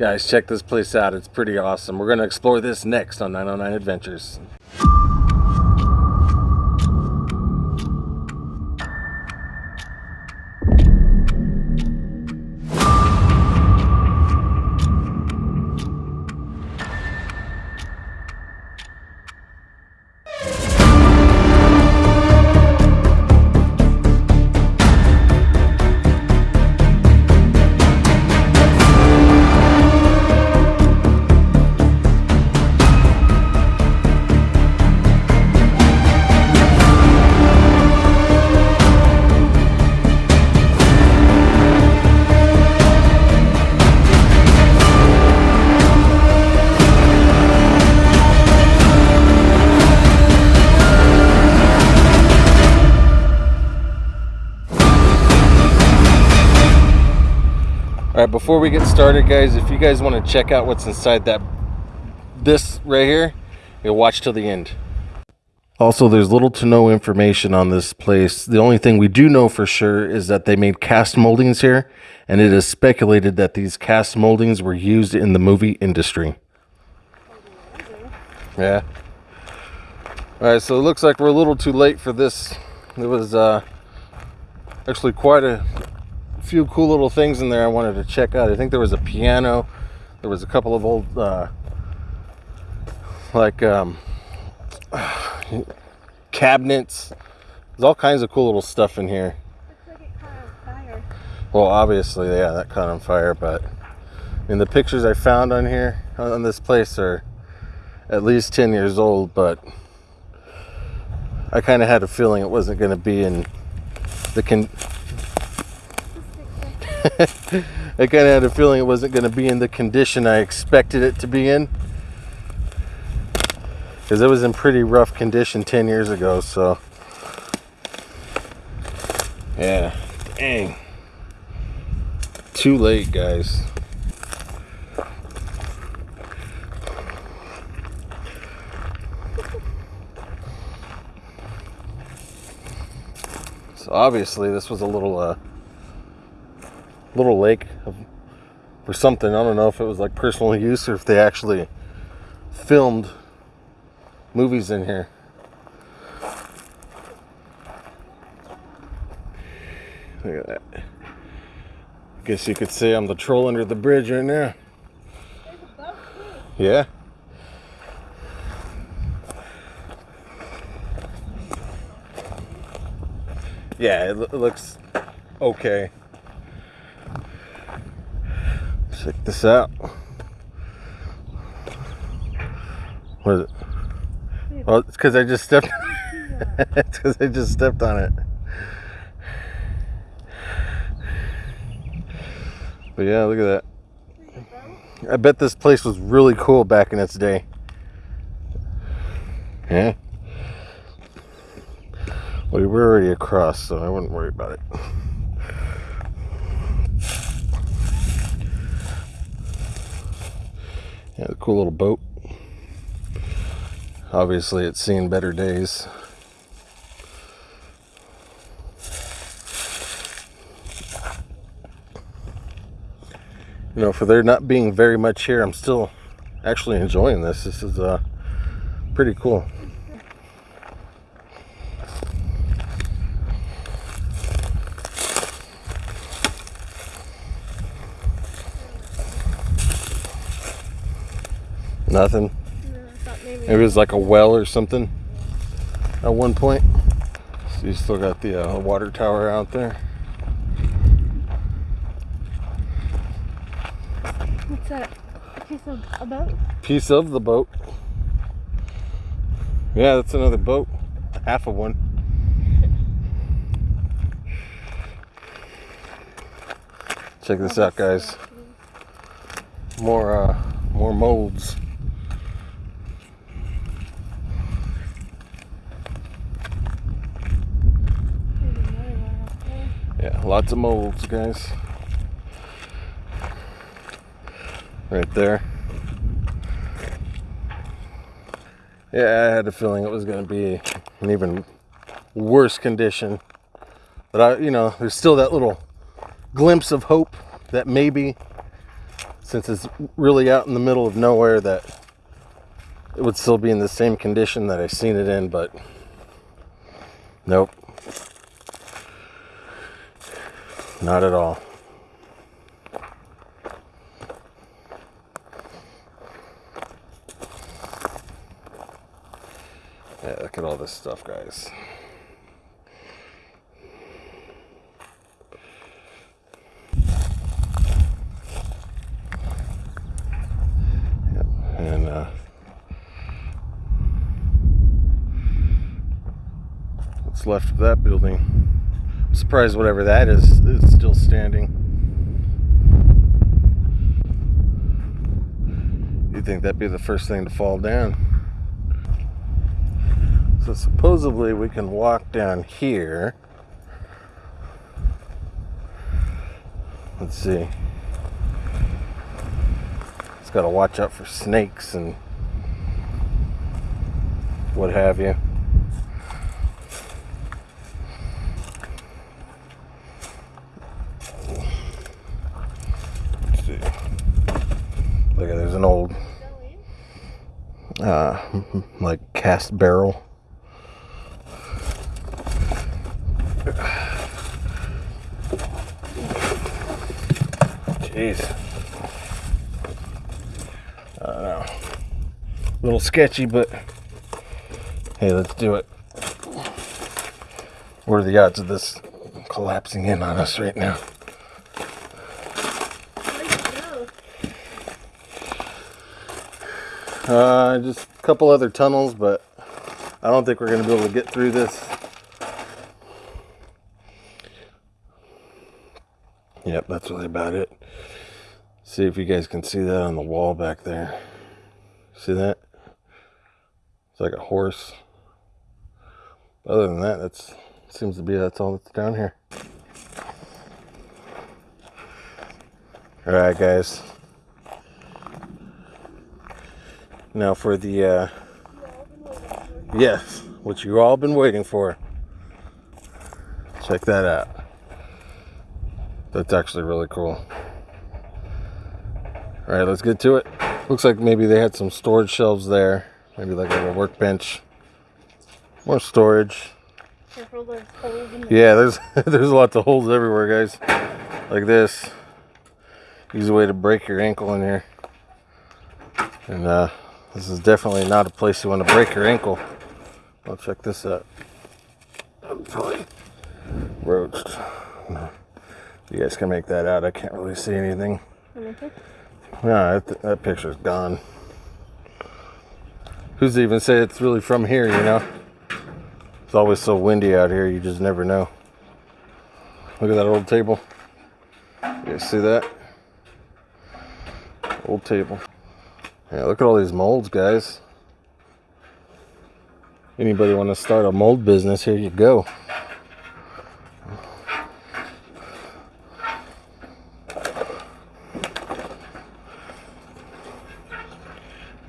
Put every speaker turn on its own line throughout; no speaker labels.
Guys, check this place out. It's pretty awesome. We're going to explore this next on 909 Adventures. Before we get started, guys, if you guys want to check out what's inside that this right here, you'll watch till the end. Also, there's little to no information on this place. The only thing we do know for sure is that they made cast moldings here, and it is speculated that these cast moldings were used in the movie industry. Yeah. All right, so it looks like we're a little too late for this. It was uh, actually quite a few cool little things in there I wanted to check out. I think there was a piano. There was a couple of old, uh, like, um, cabinets. There's all kinds of cool little stuff in here. Well, obviously, yeah, that caught on fire, but I mean, the pictures I found on here, on this place, are at least 10 years old, but I kind of had a feeling it wasn't going to be in the con. I kind of had a feeling it wasn't going to be in the condition I expected it to be in. Because it was in pretty rough condition 10 years ago, so. Yeah, dang. Too late, guys. So obviously this was a little uh little lake for something. I don't know if it was like personal use or if they actually filmed movies in here. Look at that. I Guess you could say I'm the troll under the bridge right now. Yeah. Yeah, it looks okay. Check this out. What is it? Well, it's because I just stepped. it's because I just stepped on it. But yeah, look at that. I bet this place was really cool back in its day. Yeah. Well, we're already across, so I wouldn't worry about it. Yeah, a cool little boat. Obviously, it's seen better days. you know, for there not being very much here, I'm still actually enjoying this. This is uh, pretty cool. Nothing.
No, maybe.
Maybe it was like a well or something at one point. So you still got the uh, water tower out there.
What's that? A piece of a boat?
Piece of the boat. Yeah, that's another boat. Half of one. Check this out, guys. More, uh, more molds.
There's another one up there.
Yeah, lots of molds, guys. Right there. Yeah, I had a feeling it was going to be an even worse condition. But I, you know, there's still that little glimpse of hope that maybe since it's really out in the middle of nowhere that it would still be in the same condition that I seen it in, but nope. Not at all. Yeah, look at all this stuff, guys. Yep, and uh, what's left of that building? Surprised whatever that is is still standing. You'd think that'd be the first thing to fall down. So supposedly we can walk down here. Let's see. It's got to watch out for snakes and what have you. Let's see. Look at there's an old uh like cast barrel. Jeez. I don't know. A little sketchy, but hey, let's do it. What are the odds of this collapsing in on us right now? Uh, just couple other tunnels, but I don't think we're going to be able to get through this. Yep, that's really about it. See if you guys can see that on the wall back there. See that? It's like a horse. Other than that, that's seems to be that's all that's down here. All right, guys. Now for the uh, yes, what you all been waiting for. Check that out. That's actually really cool. All right, let's get to it. Looks like maybe they had some storage shelves there. Maybe like a little workbench. More storage.
There's holes in the
Yeah, there's there's lots of holes everywhere, guys. Like this. Easy way to break your ankle in here. And uh, this is definitely not a place you want to break your ankle. I'll check this out. I'm probably roached. You guys can make that out. I can't really see anything. No, that, that picture's gone. Who's to even say it's really from here, you know? It's always so windy out here, you just never know. Look at that old table. You guys see that? Old table. Yeah, look at all these molds, guys. Anybody want to start a mold business, here you go.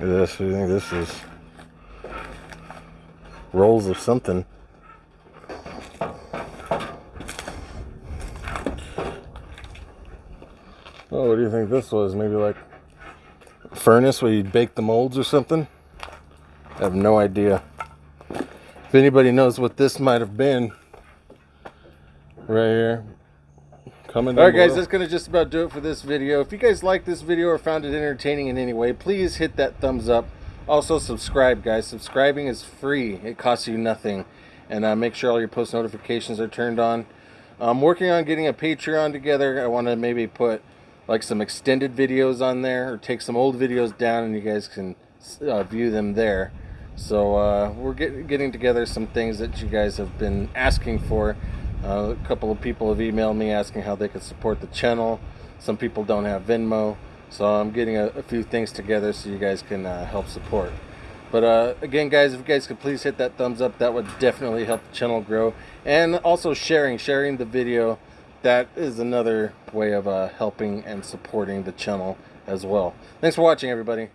Look at this. What do you think this is? Rolls of something. Oh, what do you think this was? Maybe like furnace where you'd bake the molds or something? I have no idea. If anybody knows what this might have been, right here, comment
All right, guys, that's going to just about do it for this video. If you guys like this video or found it entertaining in any way, please hit that thumbs up. Also, subscribe, guys. Subscribing is free. It costs you nothing. And uh, make sure all your post notifications are turned on. I'm working on getting a Patreon together. I want to maybe put like some extended videos on there or take some old videos down and you guys can uh, view them there. So uh, we're get, getting together some things that you guys have been asking for. Uh, a couple of people have emailed me asking how they could support the channel. Some people don't have Venmo, so I'm getting a, a few things together so you guys can uh, help support. But uh, again, guys, if you guys could please hit that thumbs up, that would definitely help the channel grow. And also sharing, sharing the video, that is another way of uh, helping and supporting the channel as well. Thanks for watching, everybody.